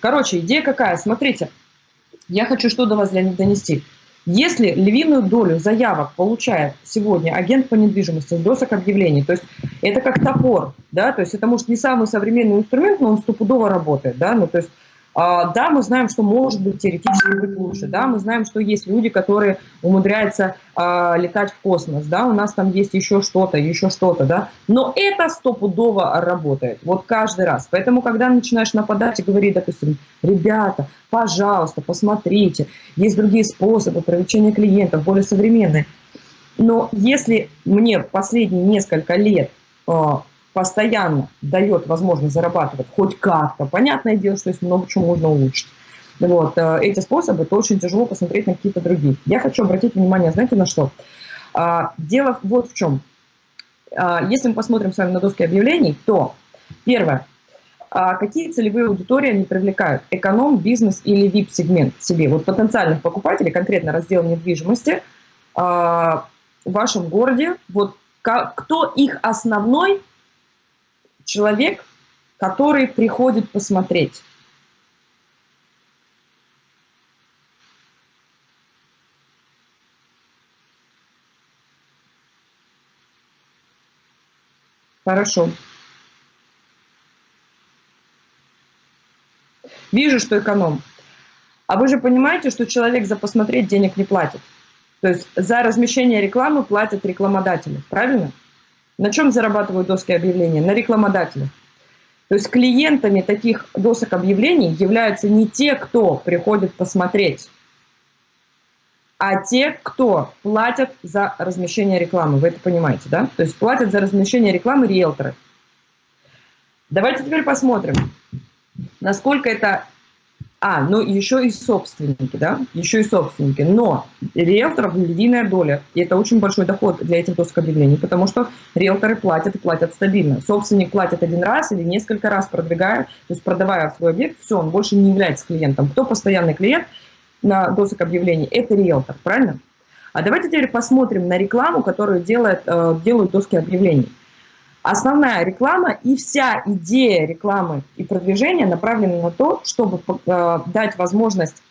Короче, идея какая? Смотрите, я хочу что до вас донести. Если львиную долю заявок получает сегодня агент по недвижимости с досок объявлений, то есть это как топор, да, то есть это может не самый современный инструмент, но он стопудово работает, да, ну то есть да, мы знаем, что может быть теоретически быть лучше, да, мы знаем, что есть люди, которые умудряются а, летать в космос, да, у нас там есть еще что-то, еще что-то, да, но это стопудово работает, вот каждый раз. Поэтому, когда начинаешь нападать и говорить, допустим, ребята, пожалуйста, посмотрите, есть другие способы привлечения клиентов, более современные. Но если мне последние несколько лет а, постоянно дает возможность зарабатывать хоть как-то, понятное дело, что есть много чего можно улучшить. Вот, э, эти способы, то очень тяжело посмотреть на какие-то другие. Я хочу обратить внимание, знаете, на что? А, дело вот в чем. А, если мы посмотрим с вами на доски объявлений, то первое, а какие целевые аудитории они привлекают? Эконом, бизнес или VIP-сегмент себе? Вот потенциальных покупателей, конкретно раздел недвижимости в вашем городе, вот кто их основной человек, который приходит посмотреть. Хорошо. Вижу, что эконом. А вы же понимаете, что человек за посмотреть денег не платит. То есть за размещение рекламы платят рекламодатели, правильно? Правильно. На чем зарабатывают доски объявлений? На рекламодателях. То есть клиентами таких досок объявлений являются не те, кто приходит посмотреть, а те, кто платят за размещение рекламы. Вы это понимаете, да? То есть платят за размещение рекламы риэлторы. Давайте теперь посмотрим, насколько это а, ну еще и собственники, да, еще и собственники. Но риэлторов львиная доля, и это очень большой доход для этих досок объявлений, потому что риэлторы платят и платят стабильно. Собственник платит один раз или несколько раз продвигая, то есть продавая свой объект, все, он больше не является клиентом. Кто постоянный клиент на досок объявлений? Это риэлтор, правильно? А давайте теперь посмотрим на рекламу, которую делает, э, делают доски объявлений. Основная реклама и вся идея рекламы и продвижения направлена на то, чтобы э, дать возможность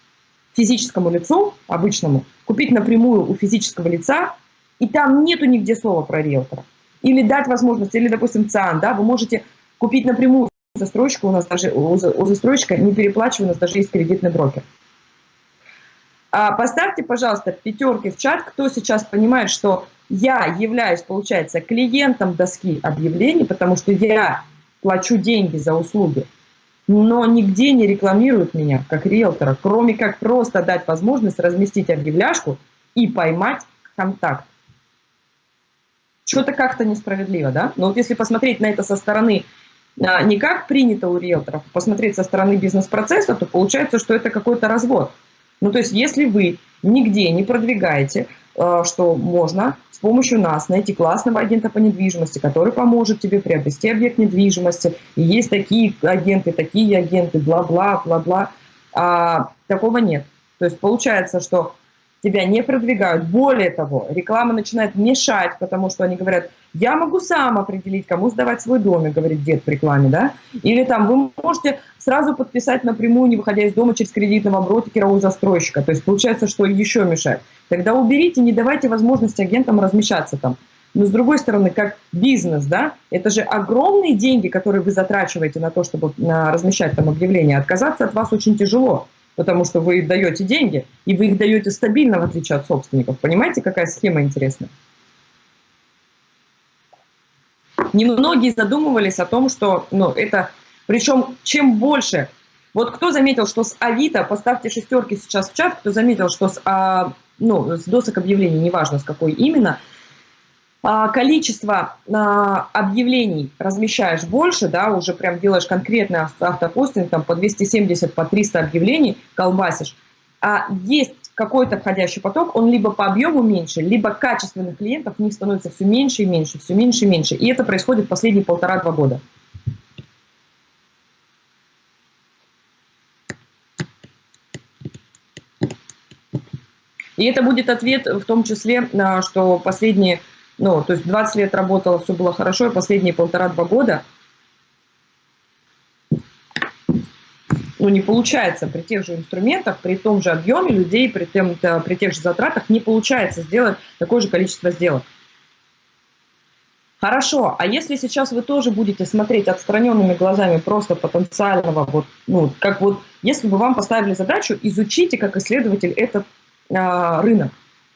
физическому лицу, обычному, купить напрямую у физического лица, и там нету нигде слова про риэлтора. Или дать возможность, или, допустим, ЦИАН, да, вы можете купить напрямую застройщика, у нас даже у застройщика не переплачивая, у нас даже есть кредитный брокер. А поставьте, пожалуйста, пятерки в чат, кто сейчас понимает, что я являюсь, получается, клиентом доски объявлений, потому что я плачу деньги за услуги, но нигде не рекламируют меня как риэлтора, кроме как просто дать возможность разместить объявляшку и поймать контакт. Что-то как-то несправедливо, да? Но вот если посмотреть на это со стороны а, не как принято у риэлторов, а посмотреть со стороны бизнес-процесса, то получается, что это какой-то развод. Ну, то есть, если вы нигде не продвигаете, а, что можно с помощью нас найти классного агента по недвижимости, который поможет тебе приобрести объект недвижимости. И есть такие агенты, такие агенты, бла-бла, бла-бла. А, такого нет. То есть получается, что тебя не продвигают. Более того, реклама начинает мешать, потому что они говорят, я могу сам определить, кому сдавать свой домик, говорит дед в рекламе, да? Или там вы можете сразу подписать напрямую, не выходя из дома через кредитного брокера у застройщика. То есть получается, что еще мешает. Тогда уберите, не давайте возможности агентам размещаться там. Но с другой стороны, как бизнес, да, это же огромные деньги, которые вы затрачиваете на то, чтобы размещать там объявления. Отказаться от вас очень тяжело потому что вы даете деньги, и вы их даете стабильно, в отличие от собственников. Понимаете, какая схема интересная? Немногие задумывались о том, что ну, это... Причем, чем больше... Вот кто заметил, что с Авито, поставьте шестерки сейчас в чат, кто заметил, что с, а, ну, с досок объявлений, неважно с какой именно, а, количество а, объявлений размещаешь больше, да, уже прям делаешь конкретный автопостинг, там по 270, по 300 объявлений колбасишь, а есть какой-то входящий поток, он либо по объему меньше, либо качественных клиентов в них становится все меньше и меньше, все меньше и меньше. И это происходит последние полтора-два года. И это будет ответ в том числе, что последние ну, то есть 20 лет работала, все было хорошо, и последние полтора-два года, ну, не получается при тех же инструментах, при том же объеме людей, при, тем, при тех же затратах не получается сделать такое же количество сделок. Хорошо, а если сейчас вы тоже будете смотреть отстраненными глазами просто потенциального, вот, ну, как вот, если бы вам поставили задачу, изучите как исследователь этот э, рынок,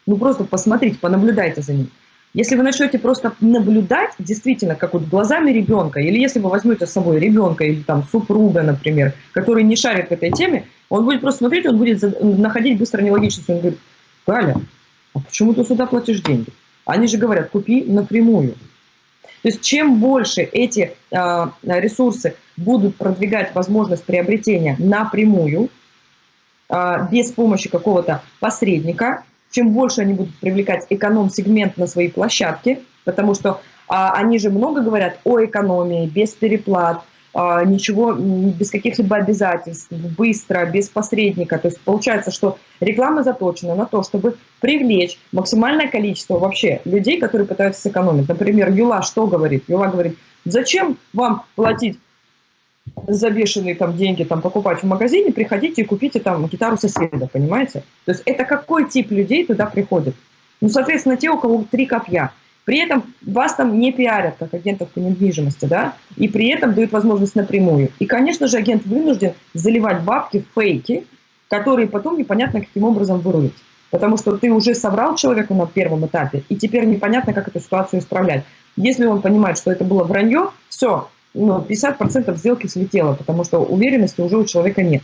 ну просто посмотрите, понаблюдайте за ним. Если вы начнете просто наблюдать, действительно, как вот глазами ребенка, или если вы возьмете с собой ребенка или там супруга, например, который не шарит в этой теме, он будет просто смотреть, он будет находить быстро нелогичность. Он говорит, Галя, а почему ты сюда платишь деньги? Они же говорят, купи напрямую. То есть чем больше эти э, ресурсы будут продвигать возможность приобретения напрямую, э, без помощи какого-то посредника, чем больше они будут привлекать эконом-сегмент на свои площадки, потому что а, они же много говорят о экономии, без переплат, а, ничего, без каких-либо обязательств, быстро, без посредника. То есть получается, что реклама заточена на то, чтобы привлечь максимальное количество вообще людей, которые пытаются сэкономить. Например, Юла что говорит? Юла говорит, зачем вам платить за бешеные там деньги там покупать в магазине, приходите и купите там гитару соседа, понимаете? То есть это какой тип людей туда приходит? Ну, соответственно, те, у кого три копья. При этом вас там не пиарят, как агентов по недвижимости, да, и при этом дают возможность напрямую. И, конечно же, агент вынужден заливать бабки в фейки, которые потом непонятно каким образом вырулить. Потому что ты уже собрал человека на первом этапе, и теперь непонятно, как эту ситуацию исправлять. Если он понимает, что это было вранье, все, ну, 50% сделки слетело, потому что уверенности уже у человека нет.